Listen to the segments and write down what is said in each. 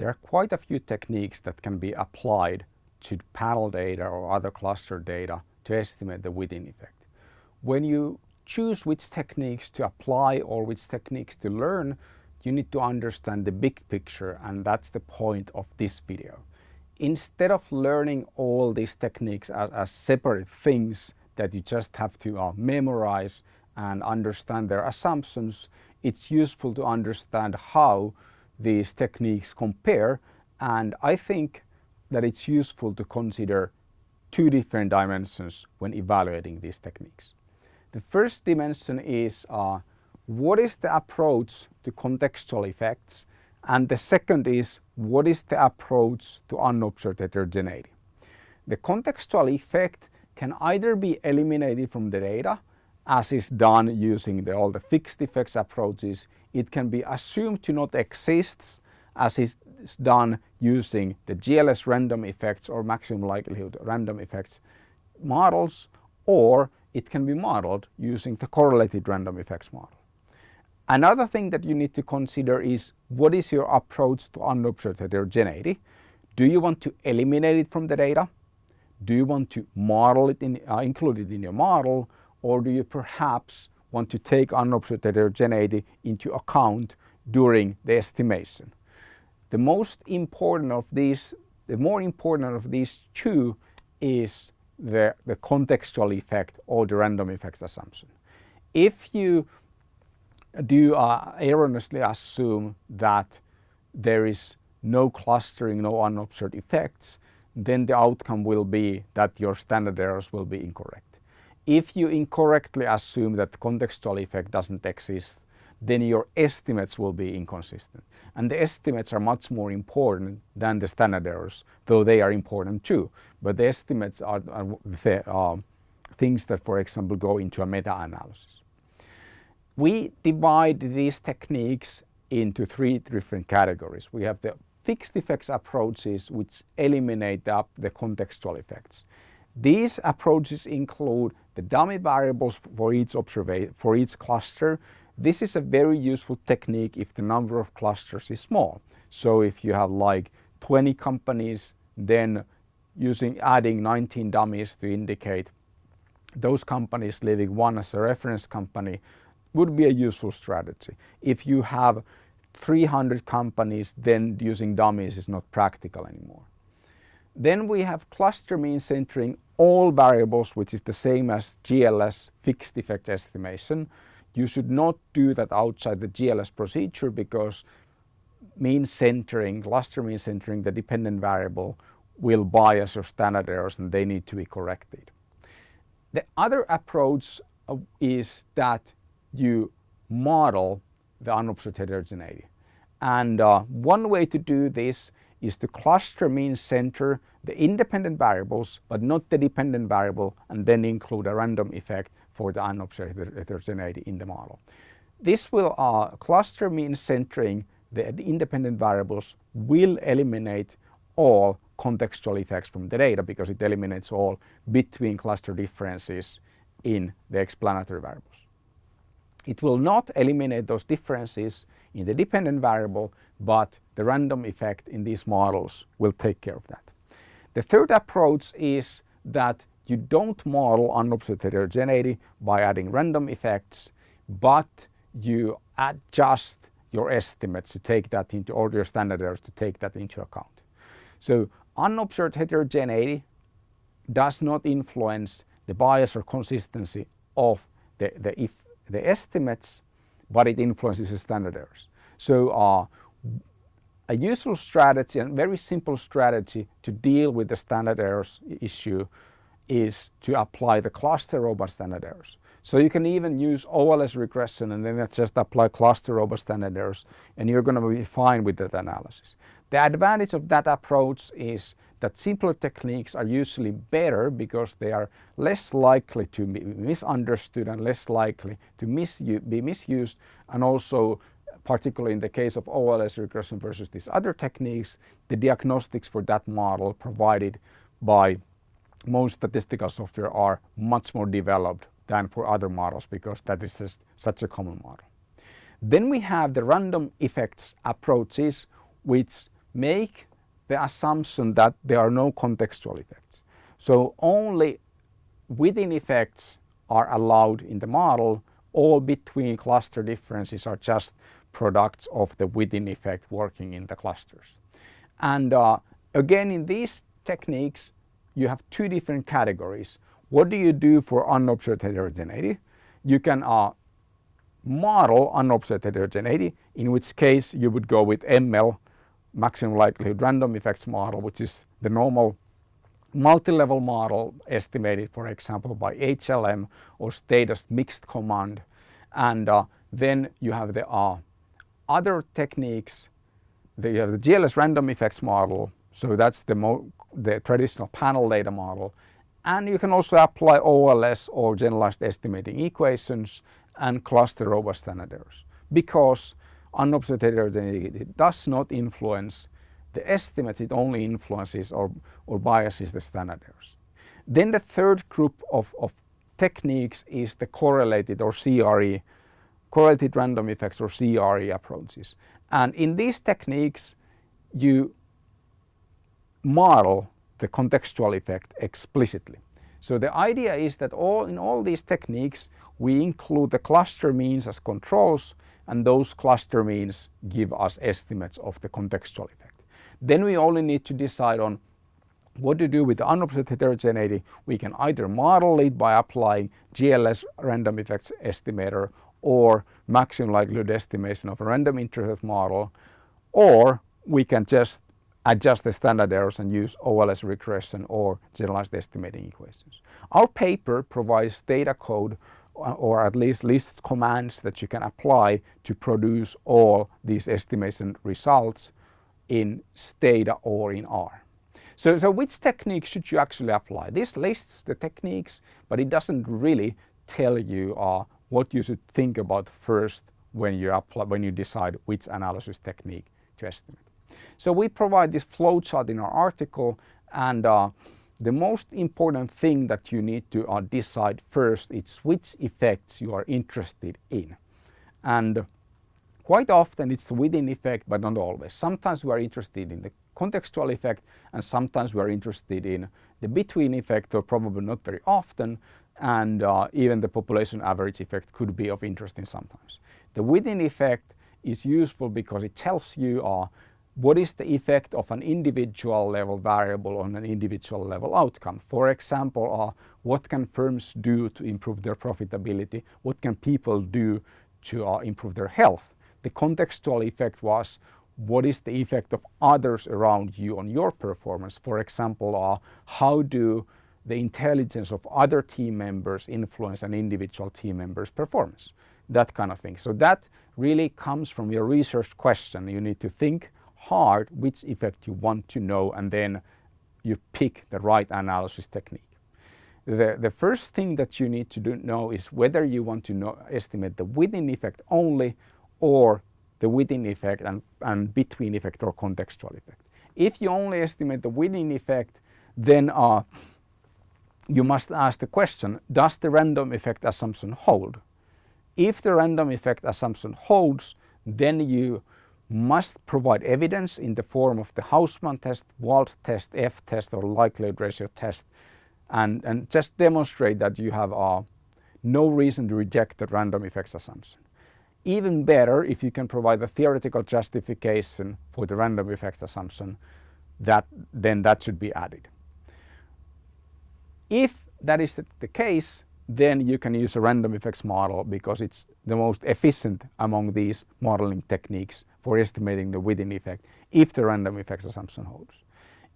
there are quite a few techniques that can be applied to panel data or other cluster data to estimate the within effect. When you choose which techniques to apply or which techniques to learn, you need to understand the big picture and that's the point of this video. Instead of learning all these techniques as, as separate things that you just have to uh, memorize and understand their assumptions, it's useful to understand how these techniques compare and I think that it's useful to consider two different dimensions when evaluating these techniques. The first dimension is uh, what is the approach to contextual effects and the second is what is the approach to unobserved heterogeneity. The contextual effect can either be eliminated from the data as is done using the, all the fixed effects approaches. It can be assumed to not exist as is done using the GLS random effects or maximum likelihood random effects models or it can be modeled using the correlated random effects model. Another thing that you need to consider is what is your approach to unobserved heterogeneity? Do you want to eliminate it from the data? Do you want to model it in, uh, include it in your model or do you perhaps want to take unobserved heterogeneity into account during the estimation? The most important of these, the more important of these two is the, the contextual effect or the random effects assumption. If you do uh, erroneously assume that there is no clustering, no unobserved effects, then the outcome will be that your standard errors will be incorrect. If you incorrectly assume that contextual effect doesn't exist, then your estimates will be inconsistent. And the estimates are much more important than the standard errors, though they are important too. But the estimates are, are the, uh, things that, for example, go into a meta-analysis. We divide these techniques into three different categories. We have the fixed effects approaches which eliminate the, the contextual effects. These approaches include the dummy variables for each, for each cluster this is a very useful technique if the number of clusters is small. So if you have like 20 companies, then using adding 19 dummies to indicate those companies leaving one as a reference company would be a useful strategy. If you have 300 companies, then using dummies is not practical anymore. Then we have cluster mean centering all variables, which is the same as GLS fixed effect estimation. You should not do that outside the GLS procedure because mean centering, cluster mean centering the dependent variable will bias your standard errors and they need to be corrected. The other approach uh, is that you model the unobserved heterogeneity. And uh, one way to do this is to cluster mean center the independent variables but not the dependent variable and then include a random effect for the unobserved heterogeneity in the model. This will uh, cluster mean centering the, the independent variables will eliminate all contextual effects from the data because it eliminates all between cluster differences in the explanatory variables. It will not eliminate those differences in the dependent variable but the random effect in these models will take care of that. The third approach is that you don't model unobserved heterogeneity by adding random effects, but you adjust your estimates to take that into, or your standard errors to take that into account. So unobserved heterogeneity does not influence the bias or consistency of the, the, if, the estimates, but it influences the standard errors. So uh, a useful strategy and very simple strategy to deal with the standard errors issue is to apply the cluster robust standard errors. So you can even use OLS regression and then just apply cluster robust standard errors and you're going to be fine with that analysis. The advantage of that approach is that simpler techniques are usually better because they are less likely to be misunderstood and less likely to misu be misused and also particularly in the case of OLS regression versus these other techniques, the diagnostics for that model provided by most statistical software are much more developed than for other models because that is just such a common model. Then we have the random effects approaches which make the assumption that there are no contextual effects. So only within effects are allowed in the model, all between cluster differences are just products of the within effect working in the clusters. And uh, again in these techniques you have two different categories. What do you do for unobserved heterogeneity? You can uh, model unobserved heterogeneity, in which case you would go with ML, maximum likelihood random effects model, which is the normal multi-level model estimated, for example, by HLM or Stata's mixed command. And uh, then you have the uh, other techniques. You have the GLS random effects model. So that's the, the traditional panel data model. And you can also apply OLS or generalized estimating equations and cluster robust standard errors because unobserved heterogeneity does not influence the estimates, it only influences or, or biases the standard errors. Then the third group of, of techniques is the correlated or CRE, correlated random effects or CRE approaches. And in these techniques, you model the contextual effect explicitly. So the idea is that all in all these techniques, we include the cluster means as controls and those cluster means give us estimates of the contextual effect. Then we only need to decide on what to do with the unobserved heterogeneity. We can either model it by applying GLS random effects estimator or maximum likelihood estimation of a random intercept model or we can just adjust the standard errors and use OLS regression or generalized estimating equations. Our paper provides data code uh, or at least lists commands that you can apply to produce all these estimation results in Stata or in R. So, so which technique should you actually apply? This lists the techniques, but it doesn't really tell you uh, what you should think about first when you apply, when you decide which analysis technique to estimate. So we provide this flowchart in our article and uh, the most important thing that you need to uh, decide first is which effects you are interested in. And quite often it's the within effect but not always. Sometimes we are interested in the contextual effect and sometimes we are interested in the between effect or probably not very often and uh, even the population average effect could be of interest in sometimes. The within effect is useful because it tells you uh, what is the effect of an individual level variable on an individual level outcome. For example, uh, what can firms do to improve their profitability? What can people do to uh, improve their health? The contextual effect was what is the effect of others around you on your performance? For example, uh, how do the intelligence of other team members influence an individual team member's performance? That kind of thing. So that really comes from your research question. You need to think hard which effect you want to know and then you pick the right analysis technique. The, the first thing that you need to do, know is whether you want to know, estimate the within effect only or the within effect and, and between effect or contextual effect. If you only estimate the within effect, then uh, you must ask the question, does the random effect assumption hold? If the random effect assumption holds, then you must provide evidence in the form of the Hausman test, Wald test, F test or likelihood ratio test and, and just demonstrate that you have uh, no reason to reject the random effects assumption. Even better if you can provide a theoretical justification for the random effects assumption that then that should be added. If that is the case then you can use a random effects model because it's the most efficient among these modeling techniques for estimating the within effect if the random effects assumption holds.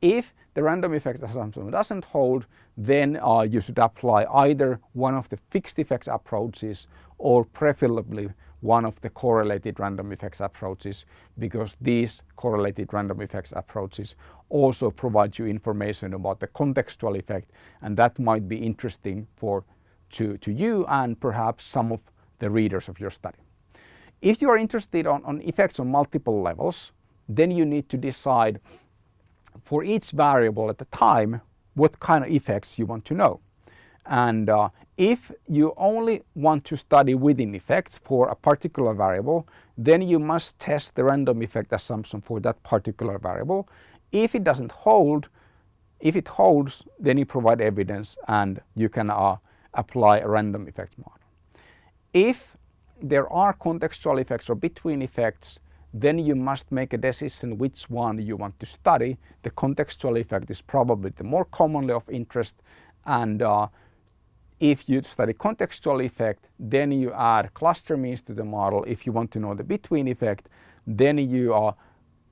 If the random effects assumption doesn't hold, then uh, you should apply either one of the fixed effects approaches or preferably one of the correlated random effects approaches because these correlated random effects approaches also provides you information about the contextual effect and that might be interesting for to, to you and perhaps some of the readers of your study. If you are interested on, on effects on multiple levels, then you need to decide for each variable at the time what kind of effects you want to know. And uh, if you only want to study within effects for a particular variable, then you must test the random effect assumption for that particular variable. If it doesn't hold, if it holds, then you provide evidence and you can uh, apply a random effect model. If there are contextual effects or between effects, then you must make a decision which one you want to study. The contextual effect is probably the more commonly of interest and uh, if you study contextual effect, then you add cluster means to the model. If you want to know the between effect, then you uh,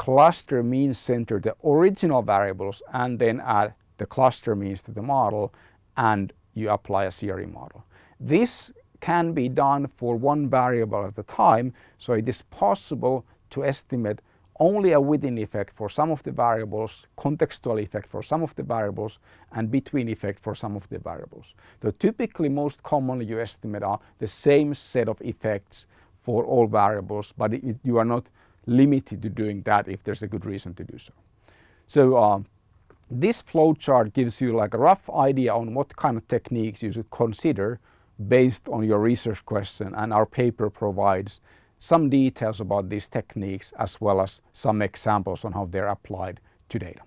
cluster means center the original variables and then add the cluster means to the model and you apply a CRE model. This can be done for one variable at a time, so it is possible to estimate only a within effect for some of the variables, contextual effect for some of the variables, and between effect for some of the variables. So typically most commonly you estimate are the same set of effects for all variables, but it, you are not limited to doing that if there's a good reason to do so. So uh, this flowchart gives you like a rough idea on what kind of techniques you should consider based on your research question and our paper provides some details about these techniques as well as some examples on how they're applied to data.